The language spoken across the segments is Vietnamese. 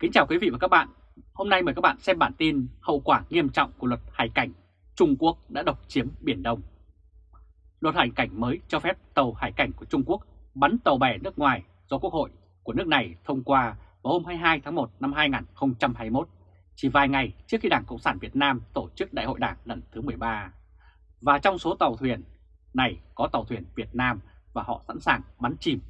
Kính chào quý vị và các bạn. Hôm nay mời các bạn xem bản tin hậu quả nghiêm trọng của luật hải cảnh Trung Quốc đã độc chiếm Biển Đông. Luật hải cảnh mới cho phép tàu hải cảnh của Trung Quốc bắn tàu bè nước ngoài do Quốc hội của nước này thông qua vào hôm 22 tháng 1 năm 2021, chỉ vài ngày trước khi Đảng Cộng sản Việt Nam tổ chức Đại hội Đảng lần thứ 13. Và trong số tàu thuyền này có tàu thuyền Việt Nam và họ sẵn sàng bắn chìm.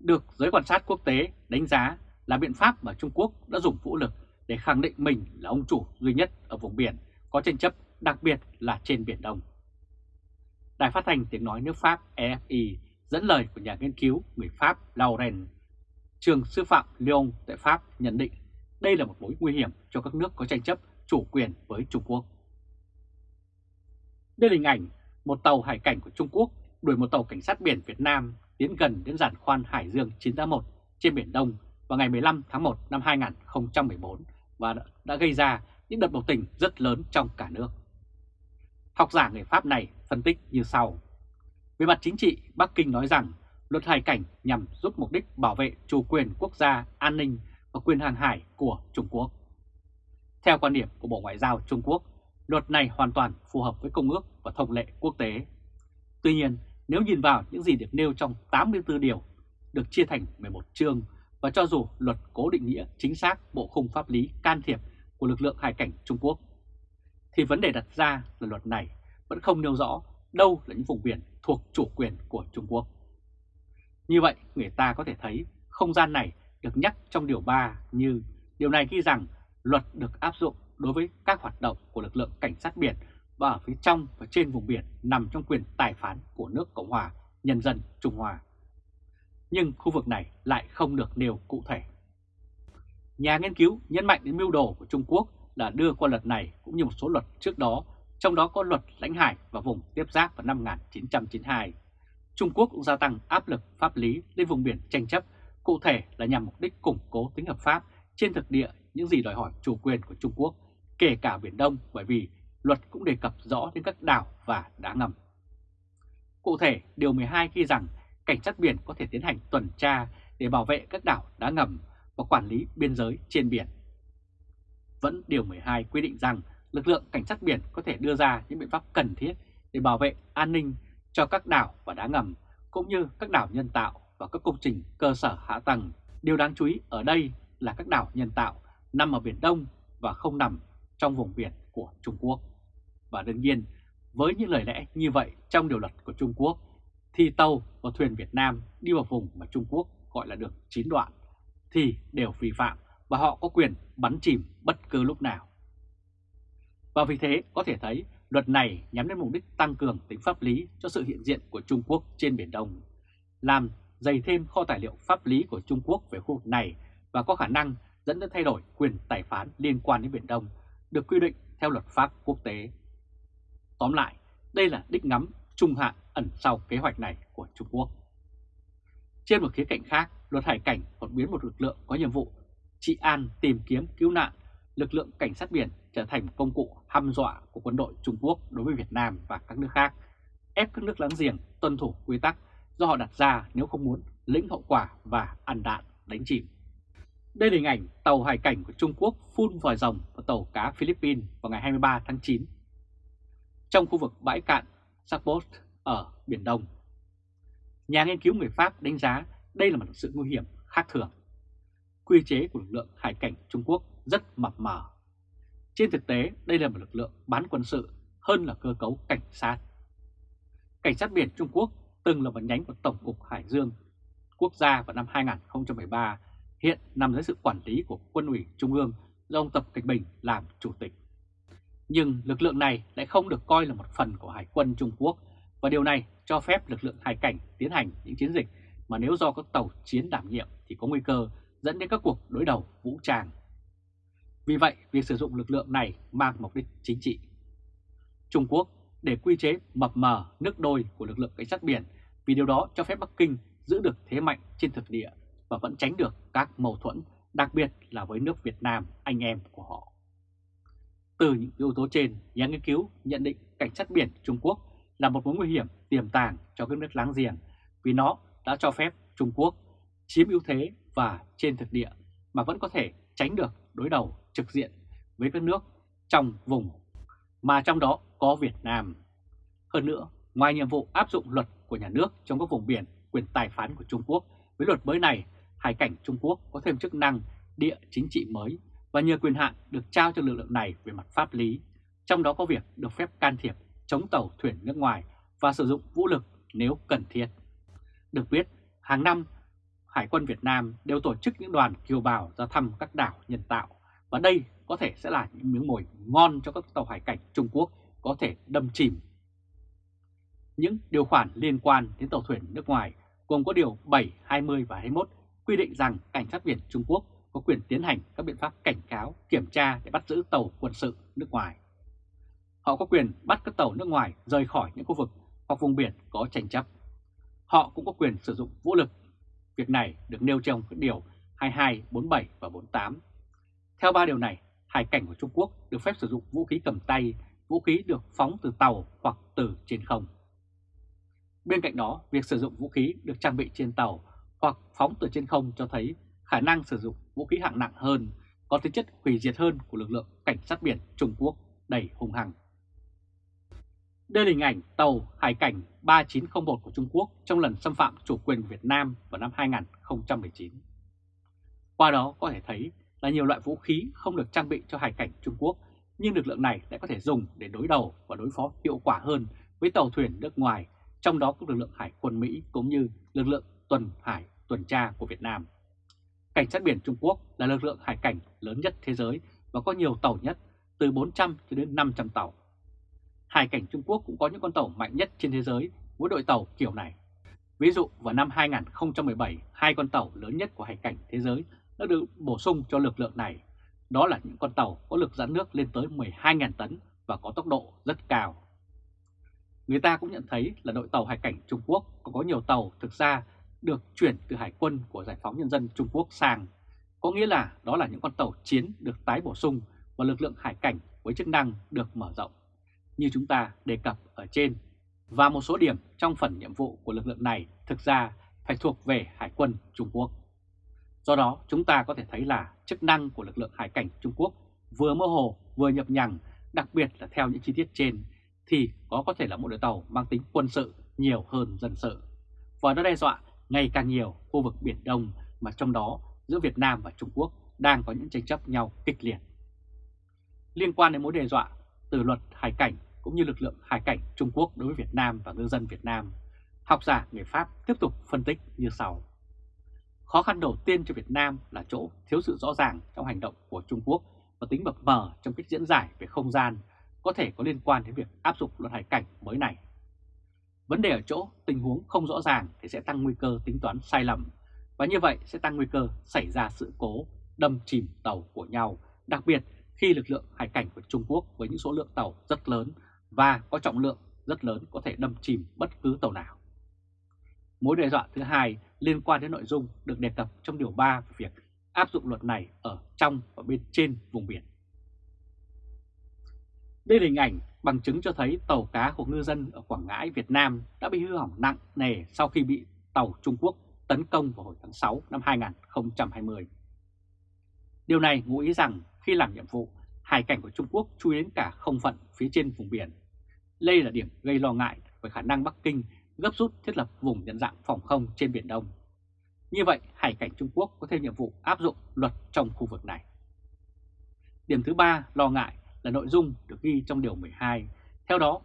Được giới quan sát quốc tế đánh giá là biện pháp mà Trung Quốc đã dùng vũ lực để khẳng định mình là ông chủ duy nhất ở vùng biển có tranh chấp đặc biệt là trên Biển Đông. Đài phát thanh tiếng nói nước Pháp EFI dẫn lời của nhà nghiên cứu người Pháp Laurent, trường sư phạm Lyon tại Pháp nhận định đây là một mối nguy hiểm cho các nước có tranh chấp chủ quyền với Trung Quốc. Đây là hình ảnh một tàu hải cảnh của Trung Quốc đuổi một tàu cảnh sát biển Việt Nam tiến gần đến giàn khoan Hải Dương 981 trên Biển Đông vào ngày 15 tháng 1 năm 2014 và đã gây ra những đợt biểu tình rất lớn trong cả nước. Học giả người Pháp này phân tích như sau. Về mặt chính trị, Bắc Kinh nói rằng luật hải cảnh nhằm giúp mục đích bảo vệ chủ quyền quốc gia, an ninh và quyền hàng hải của Trung Quốc. Theo quan điểm của Bộ Ngoại giao Trung Quốc, luật này hoàn toàn phù hợp với công ước và thông lệ quốc tế. Tuy nhiên, nếu nhìn vào những gì được nêu trong 84 điều, được chia thành 11 chương và cho dù luật cố định nghĩa chính xác bộ khung pháp lý can thiệp của lực lượng hải cảnh Trung Quốc, thì vấn đề đặt ra là luật này vẫn không nêu rõ đâu là những vùng biển thuộc chủ quyền của Trung Quốc. Như vậy, người ta có thể thấy không gian này được nhắc trong Điều 3 như điều này ghi rằng luật được áp dụng đối với các hoạt động của lực lượng cảnh sát biển và ở phía trong và trên vùng biển nằm trong quyền tài phán của nước Cộng hòa Nhân dân Trung Hoa nhưng khu vực này lại không được nêu cụ thể. Nhà nghiên cứu nhấn mạnh đến mưu đồ của Trung Quốc là đưa qua luật này cũng như một số luật trước đó, trong đó có luật lãnh hải và vùng tiếp giáp vào năm 1992. Trung Quốc cũng gia tăng áp lực pháp lý lên vùng biển tranh chấp, cụ thể là nhằm mục đích củng cố tính hợp pháp trên thực địa những gì đòi hỏi chủ quyền của Trung Quốc, kể cả Biển Đông bởi vì luật cũng đề cập rõ đến các đảo và đá ngầm. Cụ thể, Điều 12 ghi rằng cảnh sát biển có thể tiến hành tuần tra để bảo vệ các đảo đá ngầm và quản lý biên giới trên biển. Vẫn Điều 12 quy định rằng lực lượng cảnh sát biển có thể đưa ra những biện pháp cần thiết để bảo vệ an ninh cho các đảo và đá ngầm, cũng như các đảo nhân tạo và các công trình cơ sở hạ tầng. Điều đáng chú ý ở đây là các đảo nhân tạo nằm ở Biển Đông và không nằm trong vùng biển của Trung Quốc. Và đương nhiên, với những lời lẽ như vậy trong điều luật của Trung Quốc thì tàu và thuyền Việt Nam đi vào vùng mà Trung Quốc gọi là được chín đoạn thì đều vi phạm và họ có quyền bắn chìm bất cứ lúc nào. Và vì thế có thể thấy luật này nhắm đến mục đích tăng cường tính pháp lý cho sự hiện diện của Trung Quốc trên Biển Đông, làm dày thêm kho tài liệu pháp lý của Trung Quốc về khu vực này và có khả năng dẫn đến thay đổi quyền tài phán liên quan đến Biển Đông được quy định theo luật pháp quốc tế. Tóm lại, đây là đích ngắm trung hạn ẩn sau kế hoạch này của Trung Quốc. Trên một khía cạnh khác, luật hải cảnh còn biến một lực lượng có nhiệm vụ trị an tìm kiếm cứu nạn, lực lượng cảnh sát biển trở thành công cụ hăm dọa của quân đội Trung Quốc đối với Việt Nam và các nước khác, ép các nước láng giềng tuân thủ quy tắc do họ đặt ra nếu không muốn lĩnh hậu quả và ăn đạn đánh chìm. Đây là hình ảnh tàu hải cảnh của Trung Quốc phun vòi rồng vào tàu cá Philippines vào ngày 23 tháng 9. Trong khu vực bãi cạn Sapot ở Biển Đông. Nhà nghiên cứu người Pháp đánh giá đây là một sự nguy hiểm khác thường. Quy chế của lực lượng hải cảnh Trung Quốc rất mập mờ. Trên thực tế, đây là một lực lượng bán quân sự hơn là cơ cấu cảnh sát. Cảnh sát biển Trung Quốc từng là một nhánh của Tổng cục Hải Dương quốc gia vào năm 2013, hiện nằm dưới sự quản lý của Quân ủy Trung ương do ông Tập Cận Bình làm chủ tịch. Nhưng lực lượng này lại không được coi là một phần của Hải quân Trung Quốc và điều này cho phép lực lượng hải cảnh tiến hành những chiến dịch mà nếu do các tàu chiến đảm nhiệm thì có nguy cơ dẫn đến các cuộc đối đầu vũ trang. Vì vậy, việc sử dụng lực lượng này mang mục đích chính trị. Trung Quốc để quy chế mập mờ nước đôi của lực lượng cảnh sát biển vì điều đó cho phép Bắc Kinh giữ được thế mạnh trên thực địa và vẫn tránh được các mâu thuẫn, đặc biệt là với nước Việt Nam, anh em của họ. Từ những yếu tố trên, nhà nghiên cứu nhận định cảnh sát biển Trung Quốc là một mối nguy hiểm tiềm tàng cho các nước láng giềng vì nó đã cho phép Trung Quốc chiếm ưu thế và trên thực địa mà vẫn có thể tránh được đối đầu trực diện với các nước trong vùng, mà trong đó có Việt Nam. Hơn nữa, ngoài nhiệm vụ áp dụng luật của nhà nước trong các vùng biển quyền tài phán của Trung Quốc, với luật mới này, hải cảnh Trung Quốc có thêm chức năng địa chính trị mới và nhờ quyền hạn được trao cho lực lượng này về mặt pháp lý, trong đó có việc được phép can thiệp chống tàu thuyền nước ngoài và sử dụng vũ lực nếu cần thiết. Được biết, hàng năm Hải quân Việt Nam đều tổ chức những đoàn kiều bào ra thăm các đảo nhân tạo và đây có thể sẽ là những miếng mồi ngon cho các tàu hải cảnh Trung Quốc có thể đâm chìm. Những điều khoản liên quan đến tàu thuyền nước ngoài gồm có điều 7, 20 và 21 quy định rằng cảnh sát biển Trung Quốc có quyền tiến hành các biện pháp cảnh cáo, kiểm tra để bắt giữ tàu quân sự nước ngoài. Họ có quyền bắt các tàu nước ngoài rời khỏi những khu vực hoặc vùng biển có tranh chấp. Họ cũng có quyền sử dụng vũ lực. Việc này được nêu trong các điều 22, 47 và 48. Theo ba điều này, hải cảnh của Trung Quốc được phép sử dụng vũ khí cầm tay, vũ khí được phóng từ tàu hoặc từ trên không. Bên cạnh đó, việc sử dụng vũ khí được trang bị trên tàu hoặc phóng từ trên không cho thấy khả năng sử dụng vũ khí hạng nặng hơn, có tính chất hủy diệt hơn của lực lượng cảnh sát biển Trung Quốc đầy hung hăng. Đây là hình ảnh tàu hải cảnh 3901 của Trung Quốc trong lần xâm phạm chủ quyền của Việt Nam vào năm 2019. Qua đó có thể thấy là nhiều loại vũ khí không được trang bị cho hải cảnh Trung Quốc, nhưng lực lượng này lại có thể dùng để đối đầu và đối phó hiệu quả hơn với tàu thuyền nước ngoài, trong đó có lực lượng hải quân Mỹ cũng như lực lượng tuần hải tuần tra của Việt Nam. Cảnh sát biển Trung Quốc là lực lượng hải cảnh lớn nhất thế giới và có nhiều tàu nhất, từ 400 cho đến 500 tàu. Hải cảnh Trung Quốc cũng có những con tàu mạnh nhất trên thế giới với đội tàu kiểu này. Ví dụ vào năm 2017, hai con tàu lớn nhất của hải cảnh thế giới đã được bổ sung cho lực lượng này. Đó là những con tàu có lực dẫn nước lên tới 12.000 tấn và có tốc độ rất cao. Người ta cũng nhận thấy là đội tàu hải cảnh Trung Quốc có, có nhiều tàu thực ra được chuyển từ hải quân của Giải phóng Nhân dân Trung Quốc sang. Có nghĩa là đó là những con tàu chiến được tái bổ sung và lực lượng hải cảnh với chức năng được mở rộng. Như chúng ta đề cập ở trên, và một số điểm trong phần nhiệm vụ của lực lượng này thực ra phải thuộc về Hải quân Trung Quốc. Do đó chúng ta có thể thấy là chức năng của lực lượng hải cảnh Trung Quốc vừa mơ hồ vừa nhập nhằng, đặc biệt là theo những chi tiết trên, thì có có thể là một đội tàu mang tính quân sự nhiều hơn dân sự. Và nó đe dọa ngày càng nhiều khu vực Biển Đông mà trong đó giữa Việt Nam và Trung Quốc đang có những tranh chấp nhau kịch liệt. Liên quan đến mối đe dọa từ luật hải cảnh cũng như lực lượng hải cảnh Trung Quốc đối với Việt Nam và ngư dân Việt Nam, học giả người Pháp tiếp tục phân tích như sau. Khó khăn đầu tiên cho Việt Nam là chỗ thiếu sự rõ ràng trong hành động của Trung Quốc và tính mập mờ trong cách diễn giải về không gian có thể có liên quan đến việc áp dụng luật hải cảnh mới này. Vấn đề ở chỗ tình huống không rõ ràng thì sẽ tăng nguy cơ tính toán sai lầm và như vậy sẽ tăng nguy cơ xảy ra sự cố đâm chìm tàu của nhau, đặc biệt khi lực lượng hải cảnh của Trung Quốc với những số lượng tàu rất lớn và có trọng lượng rất lớn có thể đâm chìm bất cứ tàu nào. Mối đe dọa thứ hai liên quan đến nội dung được đề cập trong điều 3 về việc áp dụng luật này ở trong và bên trên vùng biển. Đây là hình ảnh bằng chứng cho thấy tàu cá của ngư dân ở Quảng Ngãi, Việt Nam đã bị hư hỏng nặng nề sau khi bị tàu Trung Quốc tấn công vào hồi tháng 6 năm 2020. Điều này ngụ ý rằng khi làm nhiệm vụ, hải cảnh của Trung Quốc chui đến cả không phận phía trên vùng biển. Đây là điểm gây lo ngại về khả năng Bắc Kinh gấp rút thiết lập vùng nhận dạng phòng không trên Biển Đông. Như vậy, hải cảnh Trung Quốc có thêm nhiệm vụ áp dụng luật trong khu vực này. Điểm thứ ba lo ngại là nội dung được ghi trong Điều 12. Theo đó,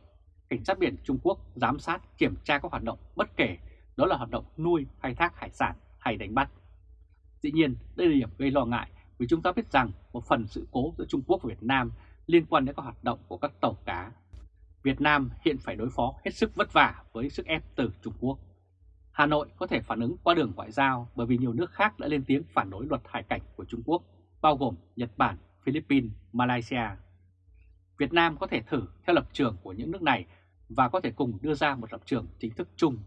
Cảnh sát biển Trung Quốc giám sát kiểm tra các hoạt động bất kể đó là hoạt động nuôi, khai thác hải sản hay đánh bắt. Dĩ nhiên, đây là điểm gây lo ngại vì chúng ta biết rằng một phần sự cố giữa Trung Quốc và Việt Nam liên quan đến các hoạt động của các tàu cá. Việt Nam hiện phải đối phó hết sức vất vả với sức ép từ Trung Quốc. Hà Nội có thể phản ứng qua đường ngoại giao bởi vì nhiều nước khác đã lên tiếng phản đối luật hải cảnh của Trung Quốc, bao gồm Nhật Bản, Philippines, Malaysia. Việt Nam có thể thử theo lập trường của những nước này và có thể cùng đưa ra một lập trường chính thức chung,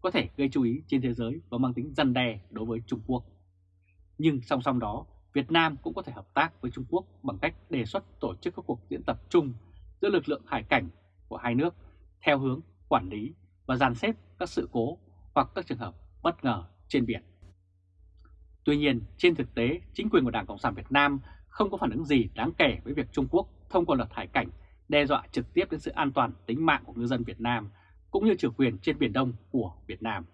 có thể gây chú ý trên thế giới và mang tính răn đe đối với Trung Quốc. Nhưng song song đó, Việt Nam cũng có thể hợp tác với Trung Quốc bằng cách đề xuất tổ chức các cuộc diễn tập chung giữa lực lượng hải cảnh của hai nước theo hướng quản lý và dàn xếp các sự cố hoặc các trường hợp bất ngờ trên biển. Tuy nhiên, trên thực tế, chính quyền của Đảng Cộng sản Việt Nam không có phản ứng gì đáng kể với việc Trung Quốc thông qua luật hải cảnh đe dọa trực tiếp đến sự an toàn tính mạng của ngư dân Việt Nam cũng như chủ quyền trên Biển Đông của Việt Nam.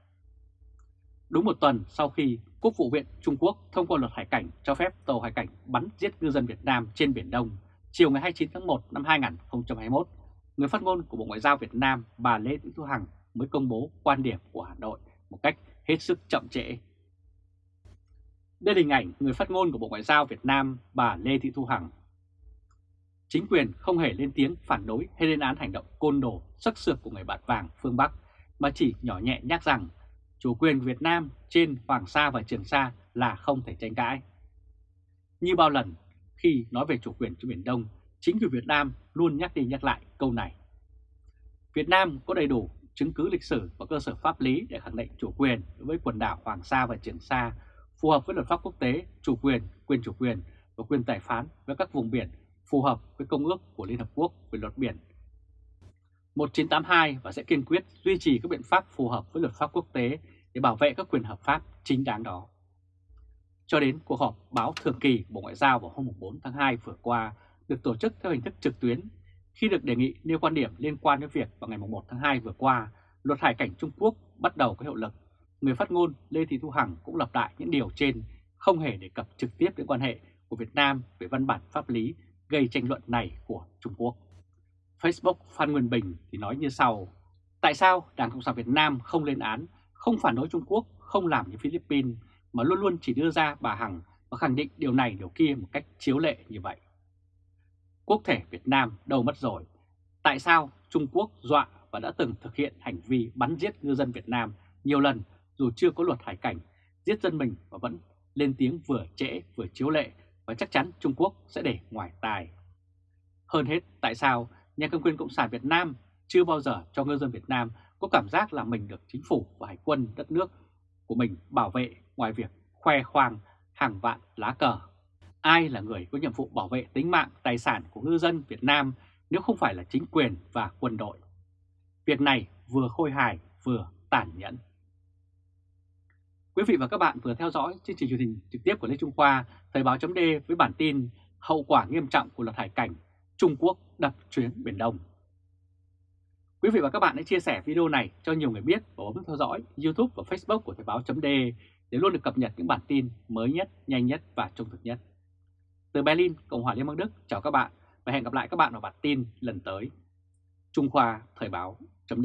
Đúng một tuần sau khi Quốc vụ viện Trung Quốc thông qua luật hải cảnh cho phép tàu hải cảnh bắn giết ngư dân Việt Nam trên Biển Đông, chiều ngày 29 tháng 1 năm 2021, người phát ngôn của Bộ Ngoại giao Việt Nam bà Lê Thị Thu Hằng mới công bố quan điểm của Hà Nội một cách hết sức chậm trễ. Đây là hình ảnh người phát ngôn của Bộ Ngoại giao Việt Nam bà Lê Thị Thu Hằng. Chính quyền không hề lên tiếng phản đối hay lên án hành động côn đồ, sắc sược của người bạn vàng phương Bắc, mà chỉ nhỏ nhẹ nhắc rằng chủ quyền Việt Nam trên Hoàng Sa và Trường Sa là không thể tranh cãi. Như bao lần khi nói về chủ quyền trên Biển Đông, chính quyền Việt Nam luôn nhắc đi nhắc lại câu này. Việt Nam có đầy đủ chứng cứ lịch sử và cơ sở pháp lý để khẳng định chủ quyền đối với quần đảo Hoàng Sa và Trường Sa phù hợp với luật pháp quốc tế, chủ quyền, quyền chủ quyền và quyền tài phán với các vùng biển phù hợp với Công ước của Liên Hợp Quốc về luật biển 1982 và sẽ kiên quyết duy trì các biện pháp phù hợp với luật pháp quốc tế để bảo vệ các quyền hợp pháp chính đáng đó. Cho đến cuộc họp báo thường kỳ Bộ Ngoại giao vào hôm 4 tháng 2 vừa qua được tổ chức theo hình thức trực tuyến khi được đề nghị nêu quan điểm liên quan đến việc vào ngày 1 tháng 2 vừa qua, luật hải cảnh Trung Quốc bắt đầu có hiệu lực. Người phát ngôn Lê Thị Thu Hằng cũng lặp lại những điều trên, không hề đề cập trực tiếp đến quan hệ của Việt Nam về văn bản pháp lý gây tranh luận này của Trung Quốc. Facebook Phan Nguyên Bình thì nói như sau, tại sao Đảng Cộng sản Việt Nam không lên án, không phản đối Trung Quốc, không làm như Philippines, mà luôn luôn chỉ đưa ra bà Hằng và khẳng định điều này điều kia một cách chiếu lệ như vậy. Quốc thể Việt Nam đâu mất rồi, tại sao Trung Quốc dọa và đã từng thực hiện hành vi bắn giết ngư dân Việt Nam nhiều lần dù chưa có luật hải cảnh, giết dân mình và vẫn lên tiếng vừa trễ vừa chiếu lệ và chắc chắn Trung Quốc sẽ để ngoài tài. Hơn hết, tại sao nhà cầm quyền Cộng sản Việt Nam chưa bao giờ cho ngư dân Việt Nam có cảm giác là mình được chính phủ và hải quân đất nước của mình bảo vệ ngoài việc khoe khoang hàng vạn lá cờ. Ai là người có nhiệm vụ bảo vệ tính mạng, tài sản của ngư dân Việt Nam nếu không phải là chính quyền và quân đội? Việc này vừa khôi hài vừa tàn nhẫn. Quý vị và các bạn vừa theo dõi chương trình truyền hình trực tiếp của Lê Trung Khoa, Thời báo chấm với bản tin Hậu quả nghiêm trọng của luật hải cảnh, Trung Quốc đập chuyến Biển Đông. Quý vị và các bạn hãy chia sẻ video này cho nhiều người biết và bấm theo dõi YouTube và Facebook của Thời báo chấm để luôn được cập nhật những bản tin mới nhất, nhanh nhất và trung thực nhất. Từ Berlin, Cộng hòa Liên bang Đức, chào các bạn và hẹn gặp lại các bạn vào bản tin lần tới. Trung Khoa Thời báo chấm